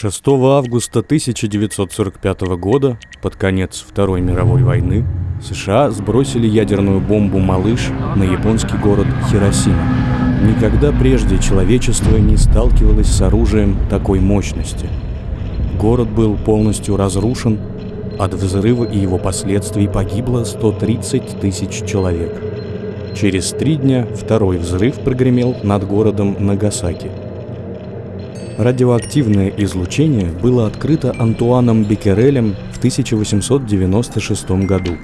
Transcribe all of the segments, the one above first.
6 августа 1945 года, под конец Второй мировой войны, США сбросили ядерную бомбу «Малыш» на японский город Хиросима. Никогда прежде человечество не сталкивалось с оружием такой мощности. Город был полностью разрушен, от взрыва и его последствий погибло 130 тысяч человек. Через три дня второй взрыв прогремел над городом Нагасаки – Радиоактивное излучение было открыто Антуаном Беккерелем в 1896 году.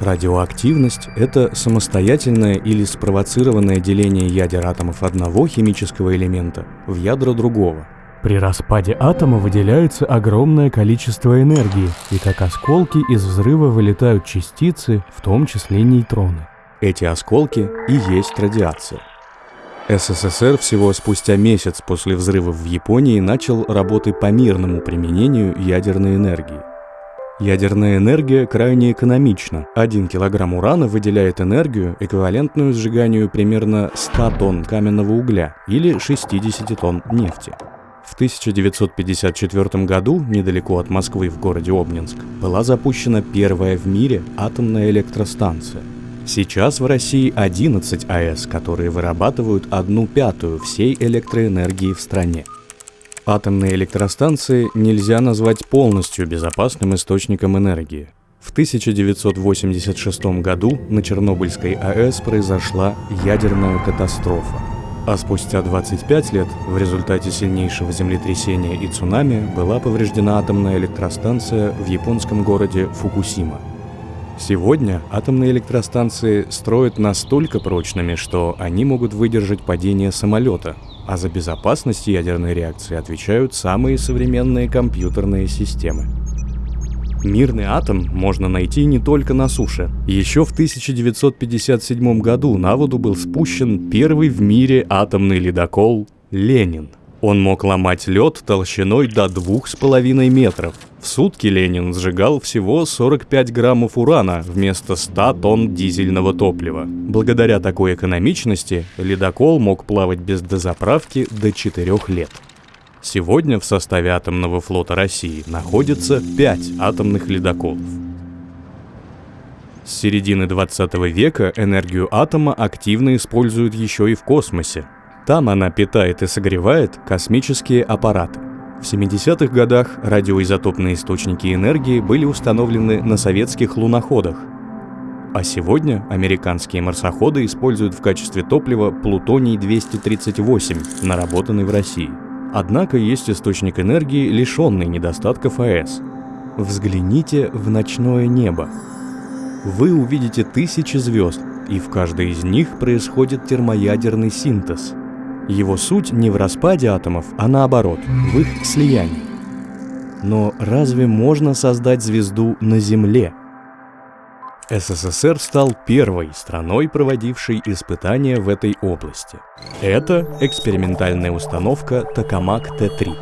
Радиоактивность – это самостоятельное или спровоцированное деление ядер атомов одного химического элемента в ядра другого. При распаде атома выделяется огромное количество энергии, и как осколки из взрыва вылетают частицы, в том числе нейтроны. Эти осколки и есть радиация – СССР всего спустя месяц после взрыва в Японии начал работы по мирному применению ядерной энергии. Ядерная энергия крайне экономична. Один килограмм урана выделяет энергию, эквивалентную сжиганию примерно 100 тонн каменного угля или 60 тонн нефти. В 1954 году, недалеко от Москвы в городе Обнинск, была запущена первая в мире атомная электростанция – Сейчас в России 11 АЭС, которые вырабатывают одну пятую всей электроэнергии в стране. Атомные электростанции нельзя назвать полностью безопасным источником энергии. В 1986 году на Чернобыльской АЭС произошла ядерная катастрофа. А спустя 25 лет в результате сильнейшего землетрясения и цунами была повреждена атомная электростанция в японском городе Фукусима. Сегодня атомные электростанции строят настолько прочными, что они могут выдержать падение самолета, а за безопасность ядерной реакции отвечают самые современные компьютерные системы. Мирный атом можно найти не только на суше. Еще в 1957 году на воду был спущен первый в мире атомный ледокол «Ленин». Он мог ломать лед толщиной до двух с половиной метров. В сутки Ленин сжигал всего 45 граммов урана вместо 100 тонн дизельного топлива. Благодаря такой экономичности ледокол мог плавать без дозаправки до 4 лет. Сегодня в составе атомного флота России находится 5 атомных ледоколов. С середины 20 века энергию атома активно используют еще и в космосе. Там она питает и согревает космические аппараты. В 70-х годах радиоизотопные источники энергии были установлены на советских луноходах. А сегодня американские марсоходы используют в качестве топлива плутоний-238, наработанный в России. Однако есть источник энергии, лишенный недостатков АЭС. Взгляните в ночное небо. Вы увидите тысячи звезд, и в каждой из них происходит термоядерный синтез – его суть не в распаде атомов, а наоборот, в их слиянии. Но разве можно создать звезду на Земле? СССР стал первой страной, проводившей испытания в этой области. Это экспериментальная установка Токамак Т-3.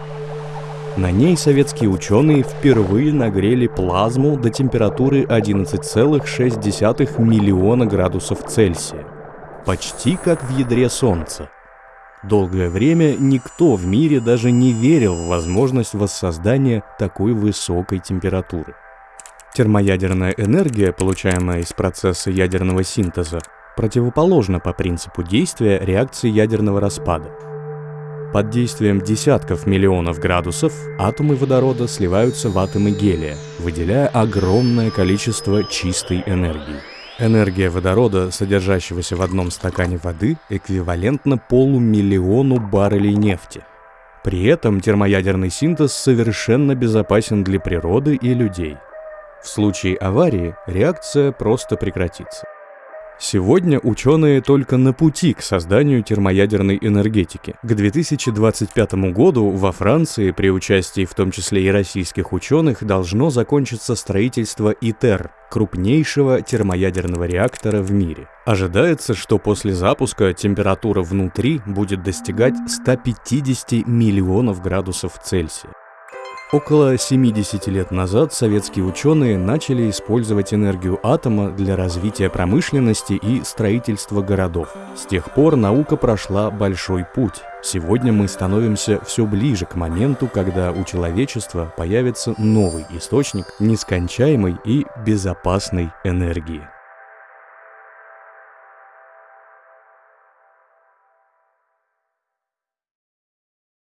На ней советские ученые впервые нагрели плазму до температуры 11,6 миллиона градусов Цельсия. Почти как в ядре Солнца. Долгое время никто в мире даже не верил в возможность воссоздания такой высокой температуры. Термоядерная энергия, получаемая из процесса ядерного синтеза, противоположна по принципу действия реакции ядерного распада. Под действием десятков миллионов градусов атомы водорода сливаются в атомы гелия, выделяя огромное количество чистой энергии. Энергия водорода, содержащегося в одном стакане воды, эквивалентна полумиллиону баррелей нефти. При этом термоядерный синтез совершенно безопасен для природы и людей. В случае аварии реакция просто прекратится. Сегодня ученые только на пути к созданию термоядерной энергетики. К 2025 году во Франции при участии в том числе и российских ученых должно закончиться строительство ИТЕР, крупнейшего термоядерного реактора в мире. Ожидается, что после запуска температура внутри будет достигать 150 миллионов градусов Цельсия. Около 70 лет назад советские ученые начали использовать энергию атома для развития промышленности и строительства городов. С тех пор наука прошла большой путь. Сегодня мы становимся все ближе к моменту, когда у человечества появится новый источник нескончаемой и безопасной энергии.